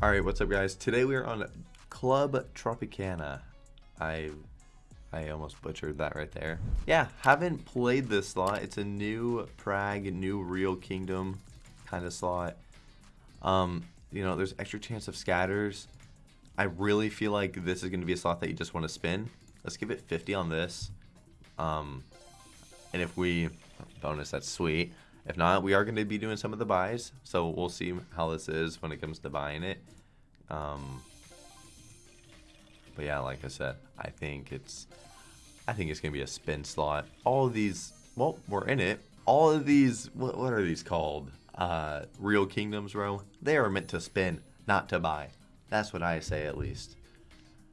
Alright, what's up guys? Today we are on Club Tropicana. I I almost butchered that right there. Yeah, haven't played this slot. It's a new Prague, new Reel Kingdom kind of slot. Um, you know, there's extra chance of scatters. I really feel like this is going to be a slot that you just want to spin. Let's give it 50 on this. Um, and if we bonus, that's sweet. If not, we are going to be doing some of the buys, so we'll see how this is when it comes to buying it. Um, but yeah, like I said, I think it's, I think it's going to be a spin slot. All of these, well, we're in it. All of these, what, what are these called? Uh, Reel Kingdoms row. They are meant to spin, not to buy. That's what I say at least.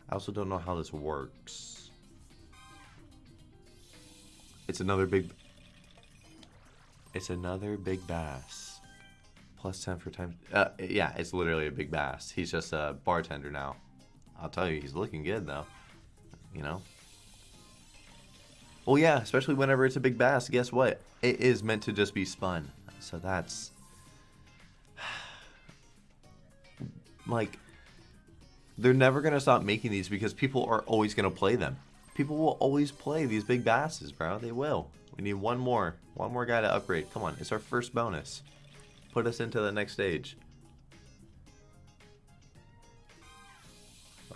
I also don't know how this works. It's another big it's another big bass. Plus 10 for time. Uh, yeah, it's literally a big bass. He's just a bartender now. I'll tell you, he's looking good, though. You know? Well, yeah, especially whenever it's a big bass. Guess what? It is meant to just be spun. So that's... like, they're never going to stop making these because people are always going to play them. People will always play these big basses, bro. They will. We need one more. One more guy to upgrade. Come on, it's our first bonus. Put us into the next stage.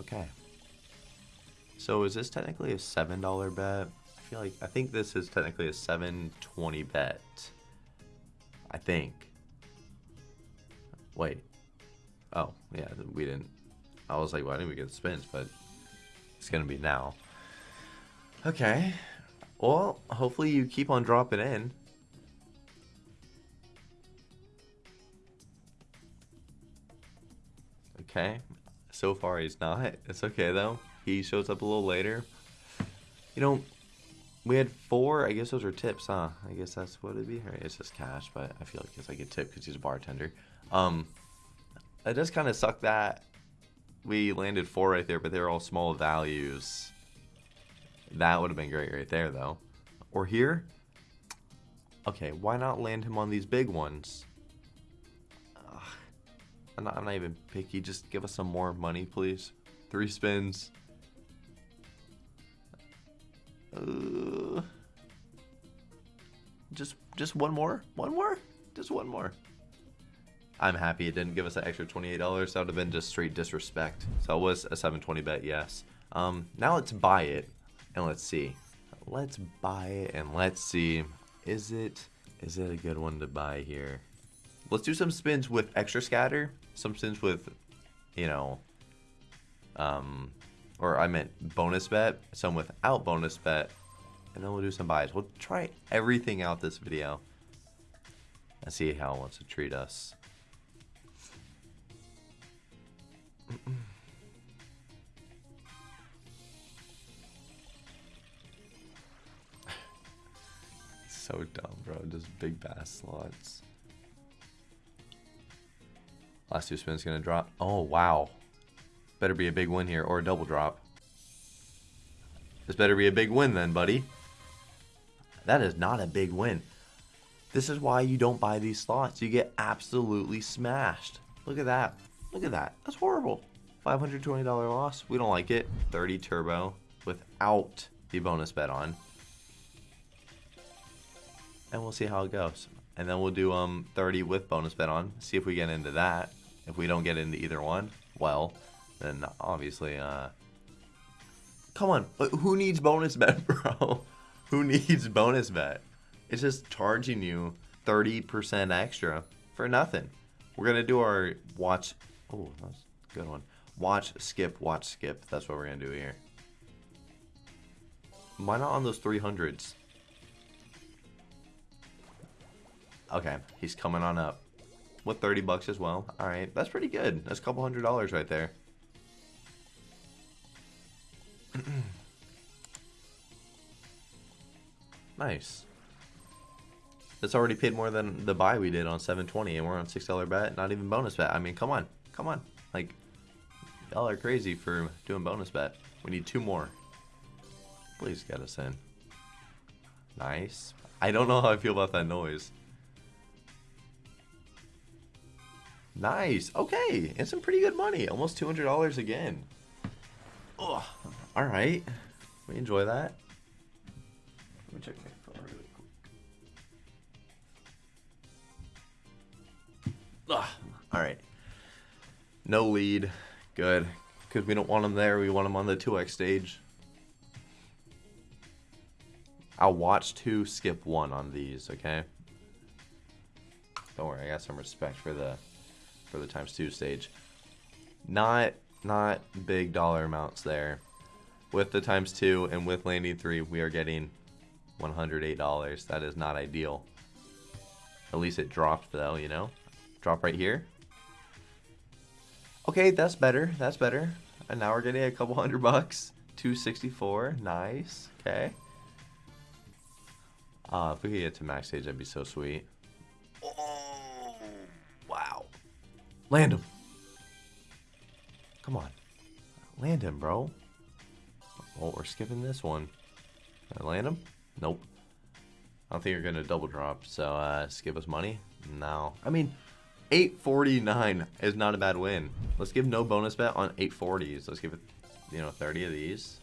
Okay. So is this technically a $7 bet? I feel like, I think this is technically a 720 bet. I think. Wait. Oh, yeah, we didn't. I was like, why didn't we get spins? But it's going to be now. Okay. Well, hopefully you keep on dropping in. Okay. So far he's not. It's okay though. He shows up a little later. You know, we had four. I guess those are tips, huh? I guess that's what it'd be. It's just cash, but I feel like it's like a tip because he's a bartender. Um, it does kind of suck that we landed four right there, but they're all small values. That would have been great right there, though. Or here? Okay, why not land him on these big ones? Ugh. I'm, not, I'm not even picky. Just give us some more money, please. Three spins. Uh, just, just one more? One more? Just one more. I'm happy it didn't give us an extra $28. That would have been just straight disrespect. So it was a 720 bet, yes. Um, now let's buy it. And let's see. Let's buy it and let's see. Is it is it a good one to buy here? Let's do some spins with extra scatter. Some spins with, you know, um, or I meant bonus bet. Some without bonus bet. And then we'll do some buys. We'll try everything out this video. And see how it wants to treat us. so dumb, bro. Just big bass slots. Last two spins gonna drop. Oh, wow. Better be a big win here or a double drop. This better be a big win then, buddy. That is not a big win. This is why you don't buy these slots. You get absolutely smashed. Look at that. Look at that. That's horrible. $520 loss. We don't like it. 30 turbo without the bonus bet on and we'll see how it goes. And then we'll do um 30 with bonus bet on, see if we get into that. If we don't get into either one, well, then obviously, uh, come on, who needs bonus bet, bro? who needs bonus bet? It's just charging you 30% extra for nothing. We're gonna do our watch. Oh, that's a good one. Watch, skip, watch, skip. That's what we're gonna do here. Why not on those 300s? Okay, he's coming on up. With 30 bucks as well. Alright, that's pretty good. That's a couple hundred dollars right there. nice. That's already paid more than the buy we did on 720 and we're on $6 bet, not even bonus bet. I mean, come on. Come on. Like, y'all are crazy for doing bonus bet. We need two more. Please get us in. Nice. I don't know how I feel about that noise. Nice. Okay. And some pretty good money. Almost $200 again. Oh, all right. We enjoy that. Let me check my phone really quick. Ugh. All right. No lead. Good. Because we don't want them there. We want them on the 2x stage. I'll watch two, skip one on these, okay? Don't worry, I got some respect for the for the times two stage. Not not big dollar amounts there. With the times two and with landing three, we are getting $108. That is not ideal. At least it dropped though, you know? Drop right here. Okay, that's better. That's better. And now we're getting a couple hundred bucks. 264. Nice. Okay. Uh, if we could get to max stage, that'd be so sweet. Land him. Come on. Land him, bro. Oh, we're skipping this one. Can I land him? Nope. I don't think you're going to double drop, so uh, skip us money? No. I mean, 849 is not a bad win. Let's give no bonus bet on 840s. Let's give it, you know, 30 of these.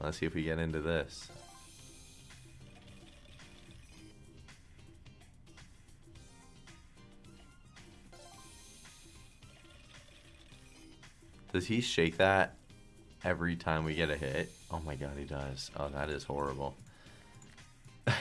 Let's see if we get into this. Does he shake that every time we get a hit? Oh my god, he does. Oh, that is horrible.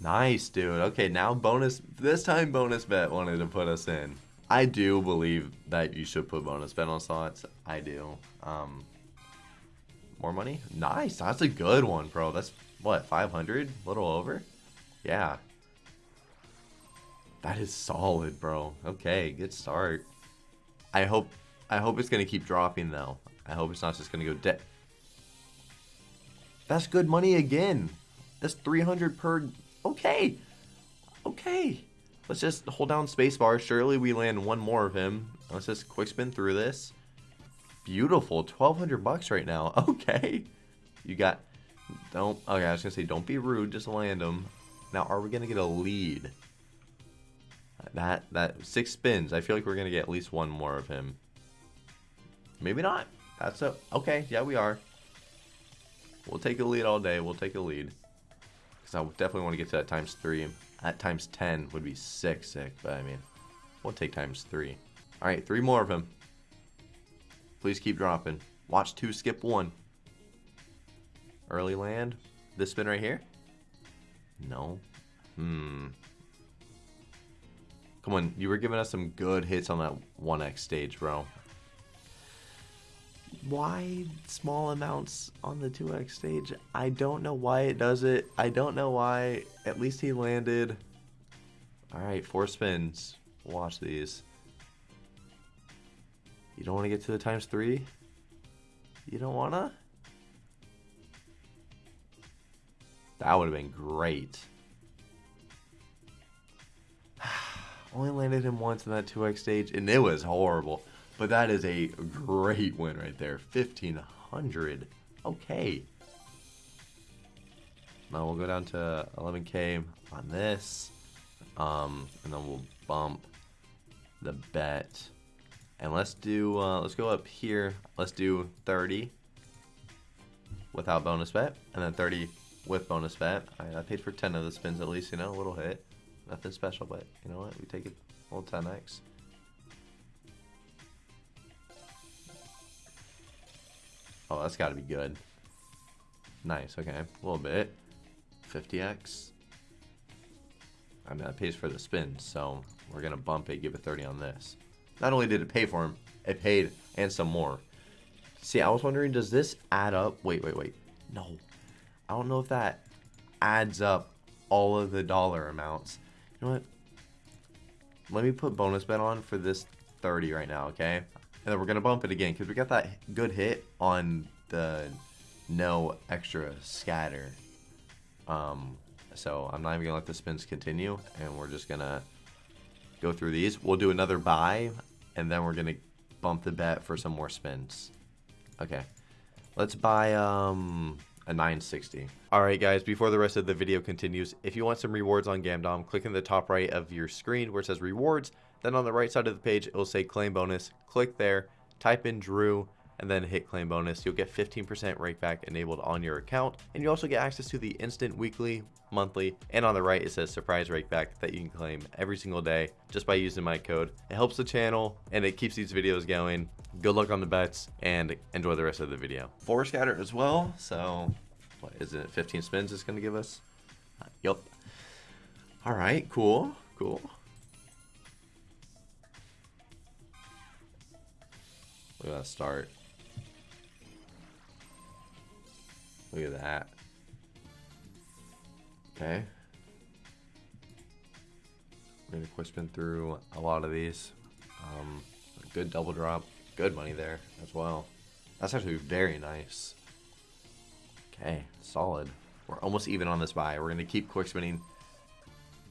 nice, dude. Okay, now bonus. This time bonus bet wanted to put us in. I do believe that you should put bonus bet on slots. I do. Um, more money? Nice. That's a good one, bro. That's, what, 500? A little over? Yeah. That is solid, bro. Okay, good start. I hope I hope it's gonna keep dropping though. I hope it's not just gonna go dead. That's good money again. That's 300 per. Okay. Okay. Let's just hold down spacebar. Surely we land one more of him. Let's just quick spin through this. Beautiful. 1200 bucks right now. Okay. You got. Don't. Okay, I was gonna say don't be rude. Just land them. Now, are we gonna get a lead? That, that, six spins. I feel like we're to get at least one more of him. Maybe not. That's a, okay, yeah, we are. We'll take a lead all day. We'll take a lead. Because I definitely want to get to that times three. At times 10 would be sick, sick. But I mean, we'll take times three. All right, three more of him. Please keep dropping. Watch two, skip one. Early land. This spin right here? No. Hmm. Come on, you were giving us some good hits on that 1x stage, bro. Why small amounts on the 2x stage? I don't know why it does it. I don't know why. At least he landed. Alright, four spins. Watch these. You don't want to get to the times three? You don't want to? That would have been great. Only landed him once in that 2x stage, and it was horrible. But that is a great win right there. 1500 Okay. Now we'll go down to 11k on this. Um, and then we'll bump the bet. And let's do, uh, let's go up here. Let's do 30 without bonus bet. And then 30 with bonus bet. I paid for 10 of the spins at least, you know, a little hit. Nothing special, but you know what? We take it all 10x. Oh, that's got to be good. Nice, okay. A little bit. 50x. I mean, that pays for the spin, so we're going to bump it, give it 30 on this. Not only did it pay for him, it paid and some more. See, I was wondering, does this add up? Wait, wait, wait. No. I don't know if that adds up all of the dollar amounts know what? Let me put bonus bet on for this 30 right now, okay? And then we're going to bump it again because we got that good hit on the no extra scatter. Um, so I'm not even going to let the spins continue. And we're just going to go through these. We'll do another buy. And then we're going to bump the bet for some more spins. Okay. Let's buy, um, a 960. Alright guys, before the rest of the video continues, if you want some rewards on Gamdom, click in the top right of your screen where it says rewards, then on the right side of the page it will say claim bonus, click there, type in Drew, and then hit claim bonus. You'll get 15% rakeback enabled on your account, and you also get access to the instant weekly, monthly, and on the right it says surprise rakeback that you can claim every single day just by using my code. It helps the channel and it keeps these videos going. Good luck on the bets and enjoy the rest of the video. Four scatter as well, so what is it? 15 spins it's going to give us? Uh, yep. All right, cool, cool. We gotta start. Look at that. Okay. We're gonna quick spin through a lot of these. Um, good double drop. Good money there as well. That's actually very nice. Okay, solid. We're almost even on this buy. We're gonna keep quick spinning.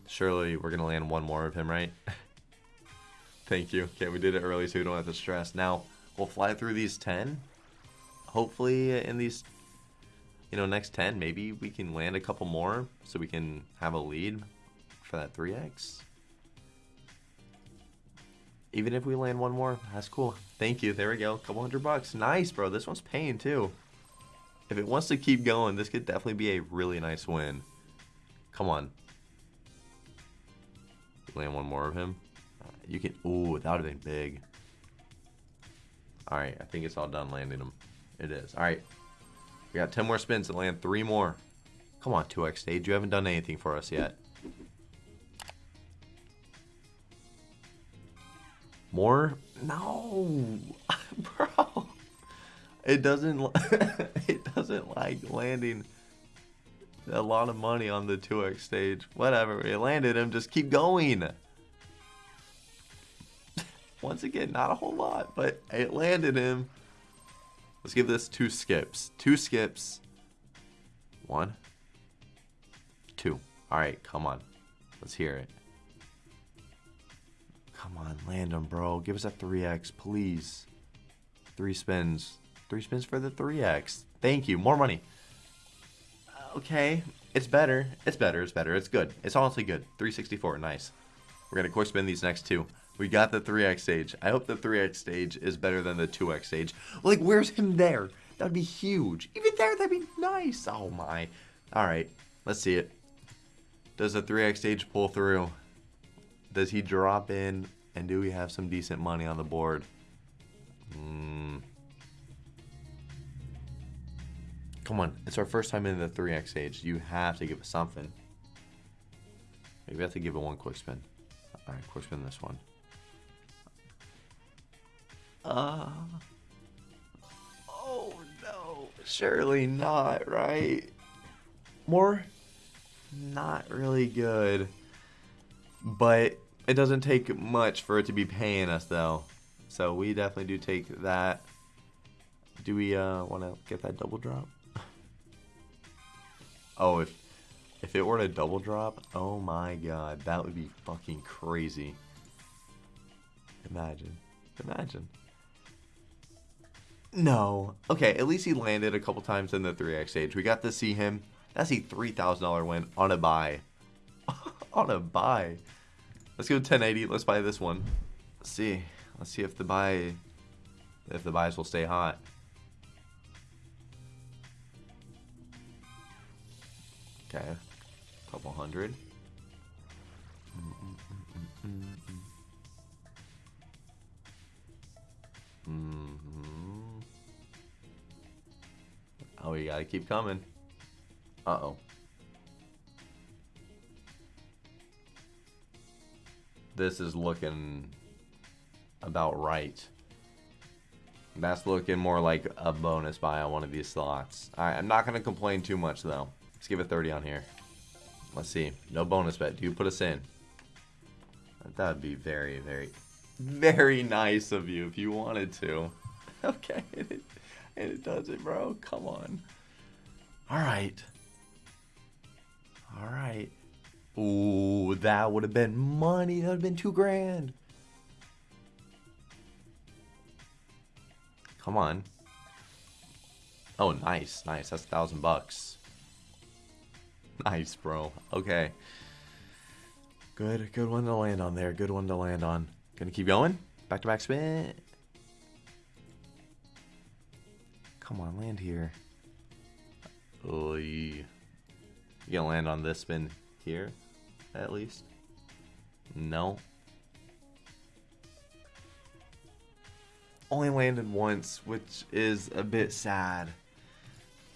Surely we're gonna land one more of him, right? Thank you. Okay, we did it early so we don't have to stress. Now, we'll fly through these 10. Hopefully in these you know, next 10, maybe we can land a couple more so we can have a lead for that 3x. Even if we land one more, that's cool. Thank you. There we go. Couple hundred bucks. Nice, bro. This one's paying too. If it wants to keep going, this could definitely be a really nice win. Come on. Land one more of him. You can. Ooh, that would have been big. All right, I think it's all done landing them. It is. All right. We got 10 more spins and land three more. Come on, 2x stage. You haven't done anything for us yet. More? No. Bro. It doesn't it doesn't like landing a lot of money on the 2x stage. Whatever. We landed him. Just keep going. Once again, not a whole lot, but it landed him. Let's give this two skips. Two skips. One. Two. Alright, come on. Let's hear it. Come on, land them, bro. Give us a 3x, please. Three spins. Three spins for the 3x. Thank you. More money. Uh, okay. It's better. It's better. It's better. It's good. It's honestly good. 364. Nice. We're going to quick spin these next two. We got the 3x stage. I hope the 3x stage is better than the 2x stage. Like, where's him there? That would be huge. Even there, that'd be nice. Oh, my. All right. Let's see it. Does the 3x stage pull through? Does he drop in? And do we have some decent money on the board? Mm. Come on. It's our first time in the 3x stage. You have to give us something. Maybe we have to give it one quick spin. All right, quick spin this one. Uh. Oh no. Surely not, right? More? Not really good. But it doesn't take much for it to be paying us though. So we definitely do take that. Do we uh want to get that double drop? oh, if if it were to double drop, oh my god, that would be fucking crazy. Imagine. Imagine. No. Okay, at least he landed a couple times in the 3x stage. We got to see him. That's a $3,000 win on a buy. on a buy. Let's go 1080. Let's buy this one. Let's see. Let's see if the buy if the buys will stay hot. Okay. Couple hundred. Mm -mm -mm hmm Oh, we gotta keep coming. Uh-oh. This is looking about right. That's looking more like a bonus buy on one of these slots. I'm not going to complain too much, though. Let's give it 30 on here. Let's see. No bonus bet. Do you put us in? That would be very, very very nice of you if you wanted to. Okay, and it, does it, bro. Come on. All right. All right. Ooh, that would have been money. That would have been two grand. Come on. Oh, nice, nice. That's a thousand bucks. Nice, bro. Okay. Good, good one to land on there. Good one to land on. Gonna keep going. Back to back spin. Come on, land here. Oh, you gonna land on this spin here, at least? No. Only landed once, which is a bit sad.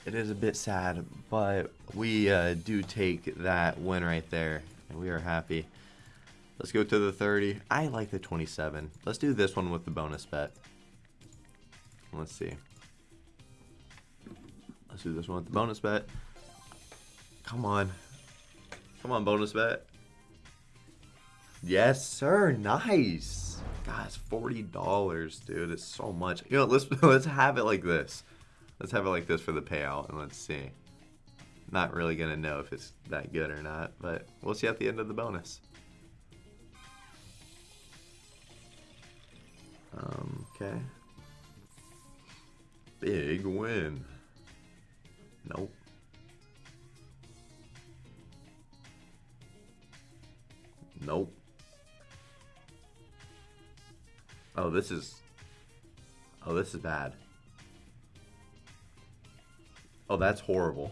It is a bit sad, but we uh, do take that win right there, and we are happy. Let's go to the 30. I like the 27. Let's do this one with the bonus bet. Let's see. Let's do this one with the bonus bet. Come on. Come on, bonus bet. Yes, sir. Nice. Guys, forty dollars, dude. It's so much. You know, let's let's have it like this. Let's have it like this for the payout, and let's see. Not really gonna know if it's that good or not, but we'll see at the end of the bonus. Um, okay. Big win. Nope. Nope. Oh, this is... Oh, this is bad. Oh, that's horrible.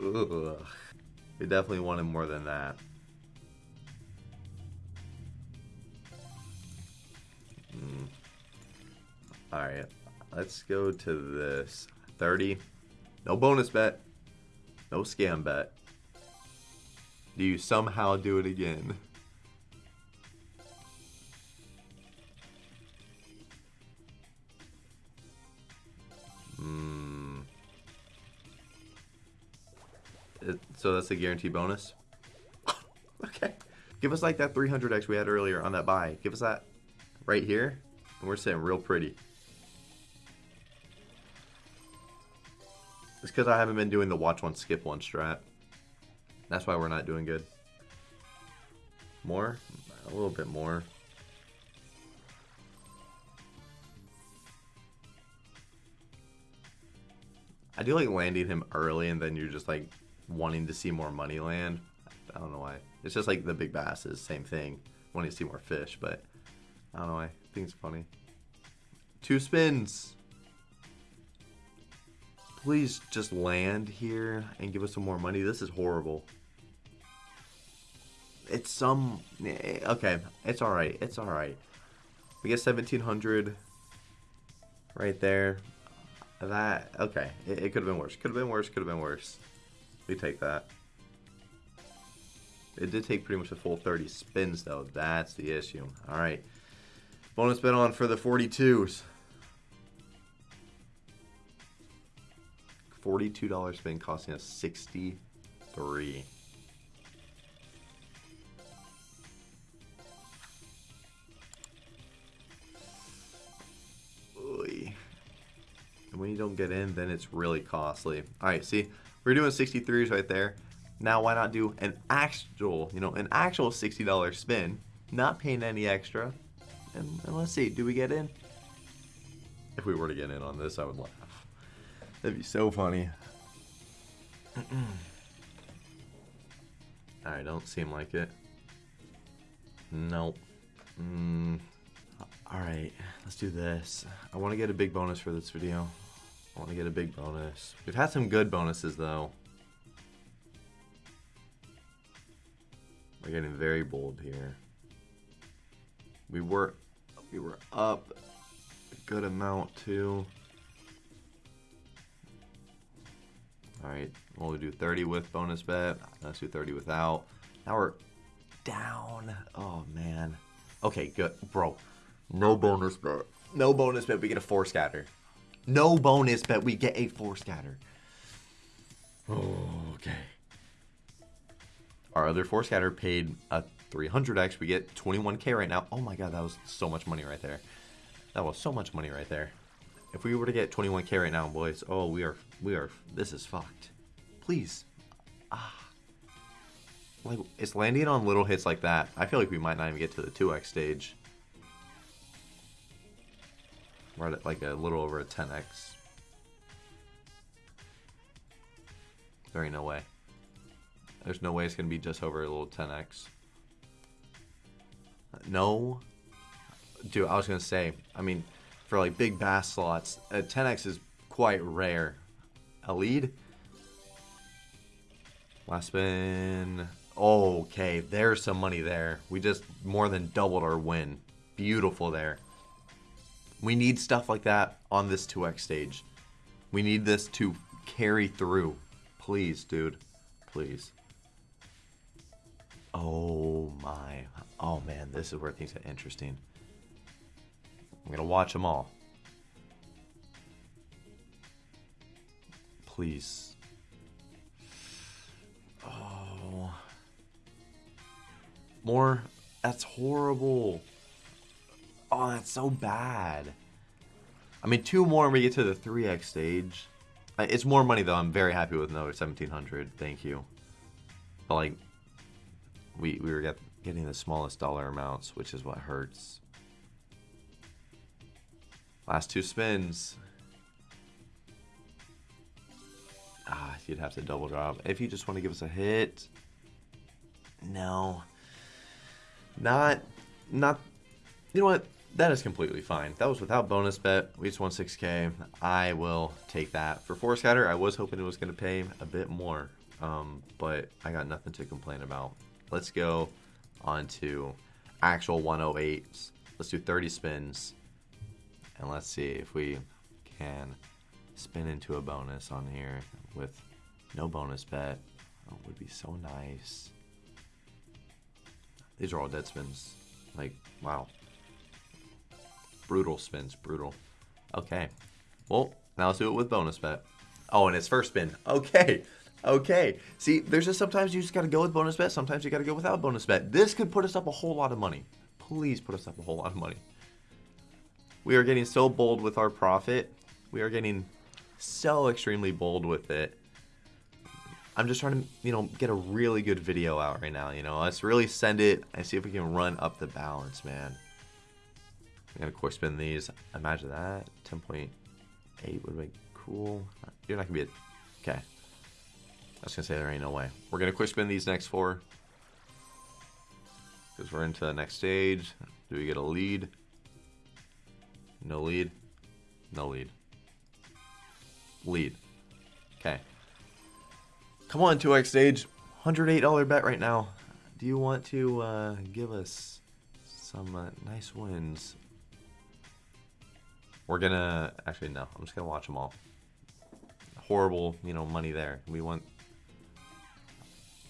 Ugh. We definitely wanted more than that. Mm. Alright, let's go to this. 30. No bonus bet. No scam bet. Do you somehow do it again? Hmm. So that's a guarantee bonus? okay. Give us like that 300x we had earlier on that buy. Give us that right here. And we're sitting real pretty. It's because I haven't been doing the watch one, skip one strat. That's why we're not doing good. More? A little bit more. I do like landing him early and then you're just like wanting to see more money land. I don't know why. It's just like the big basses, same thing. Wanting to see more fish, but I don't know why. I think it's funny. Two spins. Please just land here and give us some more money. This is horrible. It's some... Eh, okay, it's alright. It's alright. We get 1700 right there. That... Okay, it, it could have been worse. Could have been worse. Could have been worse. We take that. It did take pretty much a full 30 spins, though. That's the issue. Alright. Bonus bet on for the 42s. $42 spin costing us 63 Oy. And when you don't get in, then it's really costly. All right, see, we're doing 63s right there. Now, why not do an actual, you know, an actual $60 spin, not paying any extra, and, and let's see, do we get in? If we were to get in on this, I would. That'd be so funny. I don't seem like it. Nope. Mm. Alright, let's do this. I want to get a big bonus for this video. I want to get a big bonus. We've had some good bonuses, though. We're getting very bold here. We were, we were up a good amount, too. Alright, we'll do 30 with bonus bet. Let's do 30 without. Now we're down. Oh, man. Okay, good. Bro, no bonus bet. No bonus bet, we get a 4 scatter. No bonus bet, we get a 4 scatter. okay. Our other 4 scatter paid a 300x. We get 21k right now. Oh my god, that was so much money right there. That was so much money right there. If we were to get 21k right now, boys, oh, we are, we are, this is fucked. Please. Ah. Like, it's landing on little hits like that. I feel like we might not even get to the 2x stage. We're at like a little over a 10x. There ain't no way. There's no way it's going to be just over a little 10x. No. Dude, I was going to say, I mean, for like big bass slots, a 10x is quite rare. A lead? Last spin. Okay, there's some money there. We just more than doubled our win. Beautiful there. We need stuff like that on this 2x stage. We need this to carry through. Please, dude. Please. Oh my. Oh man, this is where things get interesting. I'm to watch them all. Please. Oh. More. That's horrible. Oh, that's so bad. I mean, two more and we get to the 3x stage. It's more money, though. I'm very happy with another 1700 Thank you. But, like, we, we were get, getting the smallest dollar amounts, which is what hurts. Last two spins. Ah, you'd have to double drop. If you just want to give us a hit. No. Not, not, you know what? That is completely fine. That was without bonus bet. We just won 6k. I will take that. For Force Scatter, I was hoping it was going to pay a bit more. Um, but I got nothing to complain about. Let's go on to actual 108s. Let's do 30 spins. And let's see if we can spin into a bonus on here with no bonus bet. Oh, would be so nice. These are all dead spins. Like, wow. Brutal spins, brutal. Okay. Well, now let's do it with bonus bet. Oh, and it's first spin. Okay. Okay. See, there's just sometimes you just got to go with bonus bet. Sometimes you got to go without bonus bet. This could put us up a whole lot of money. Please put us up a whole lot of money. We are getting so bold with our profit. We are getting so extremely bold with it. I'm just trying to, you know, get a really good video out right now, you know. Let's really send it and see if we can run up the balance, man. Going to quick spin these. Imagine that. 10.8 would be cool. You're not going to be a... Okay. I was going to say there ain't no way. We're going to quick spin these next four. Because we're into the next stage. Do we get a lead? No lead. No lead. Lead. Okay. Come on, 2x stage. $108 bet right now. Do you want to uh, give us some uh, nice wins? We're gonna... Actually, no. I'm just gonna watch them all. Horrible, you know, money there. We want...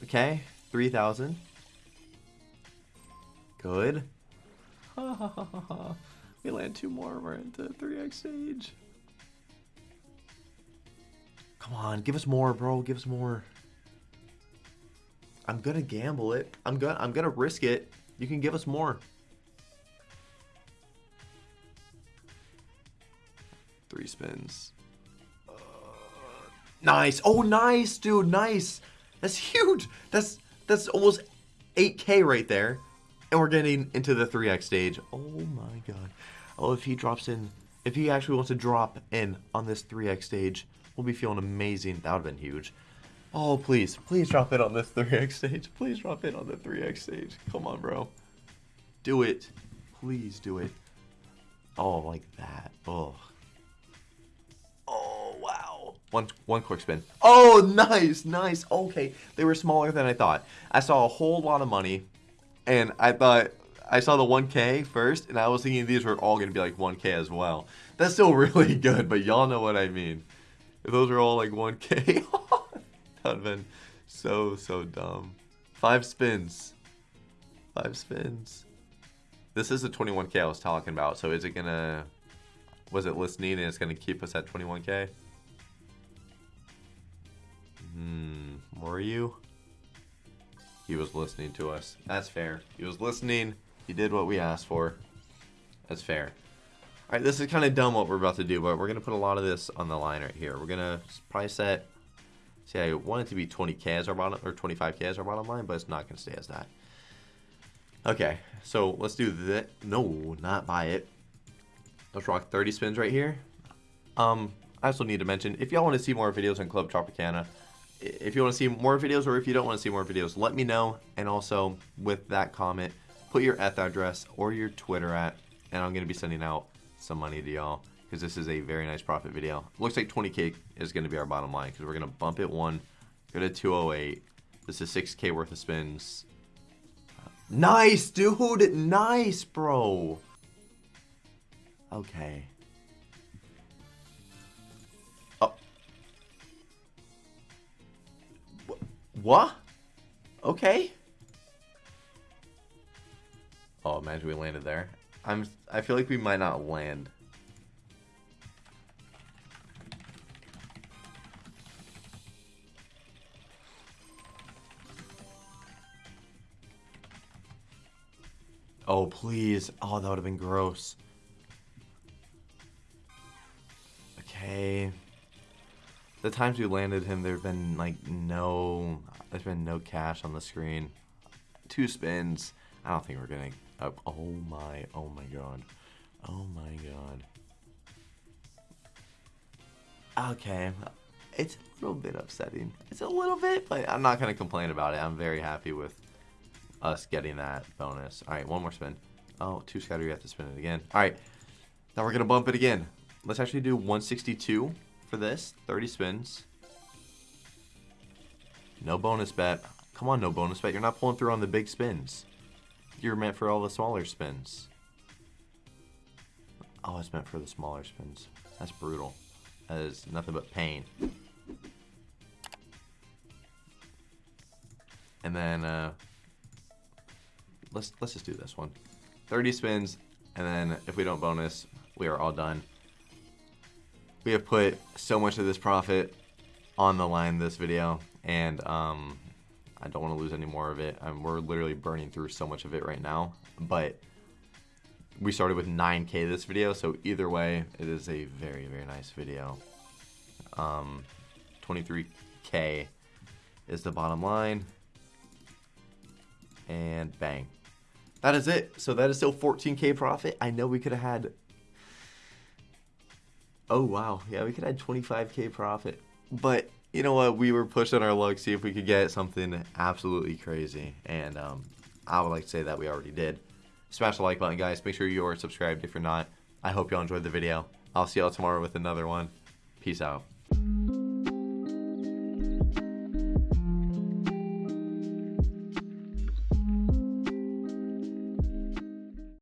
Okay. 3,000. Good. we land two more. We're into 3x stage. Come on, give us more, bro. Give us more. I'm gonna gamble it. I'm gonna I'm gonna risk it. You can give us more. Three spins. Uh, nice. Oh, nice, dude. Nice. That's huge. That's that's almost 8k right there. And we're getting into the 3x stage. Oh my god. Oh, if he drops in, if he actually wants to drop in on this 3x stage, we'll be feeling amazing. That would have been huge. Oh, please. Please drop it on this 3x stage. Please drop in on the 3x stage. Come on, bro. Do it. Please do it. Oh, like that. Oh. Oh, wow. One, one quick spin. Oh, nice, nice. Okay, they were smaller than I thought. I saw a whole lot of money, and I thought I saw the 1K first, and I was thinking these were all going to be like 1K as well. That's still really good, but y'all know what I mean. If those are all like 1K, that would have been so, so dumb. Five spins. Five spins. This is the 21K I was talking about, so is it going to... Was it listening and it's going to keep us at 21K? Hmm, were you? He was listening to us. That's fair. He was listening. He did what we asked for. That's fair. Alright, this is kind of dumb what we're about to do, but we're going to put a lot of this on the line right here. We're going to probably set, see, I want it to be 20k as our bottom, or 25k as our bottom line, but it's not going to stay as that. Okay, so let's do that. No, not buy it. Let's rock 30 spins right here. Um, I also need to mention, if y'all want to see more videos on Club Tropicana, if you want to see more videos or if you don't want to see more videos, let me know. And also, with that comment, put your ETH address or your Twitter at, and I'm going to be sending out some money to y'all because this is a very nice profit video. Looks like 20k is going to be our bottom line because we're going to bump it one, go to 208. This is 6k worth of spins. Nice, dude. Nice, bro. Okay. What? Okay. Oh, imagine we landed there. I'm. I feel like we might not land. Oh, please. Oh, that would have been gross. Okay. The times we landed him, there have been, like, no... There's been no cash on the screen. Two spins. I don't think we're getting up. Oh, my. Oh, my God. Oh, my God. Okay. It's a little bit upsetting. It's a little bit, but I'm not going to complain about it. I'm very happy with us getting that bonus. All right, one more spin. Oh, two scatter, you have to spin it again. All right, now we're going to bump it again. Let's actually do 162 for this, 30 spins. No bonus bet. Come on, no bonus bet. You're not pulling through on the big spins. You're meant for all the smaller spins. Oh, it's meant for the smaller spins. That's brutal. That is nothing but pain. And then, uh, let's let's just do this one. 30 spins, and then if we don't bonus, we are all done. We have put so much of this profit on the line this video, and um, I don't want to lose any more of it. Um, we're literally burning through so much of it right now, but we started with 9k this video, so either way, it is a very, very nice video. Um, 23k is the bottom line, and bang. That is it. So that is still 14k profit. I know we could have had. Oh wow, yeah, we could have had 25k profit. But you know what? We were pushing our luck, see if we could get something absolutely crazy, and um, I would like to say that we already did. Smash the like button, guys. Make sure you are subscribed if you're not. I hope y'all enjoyed the video. I'll see y'all tomorrow with another one. Peace out.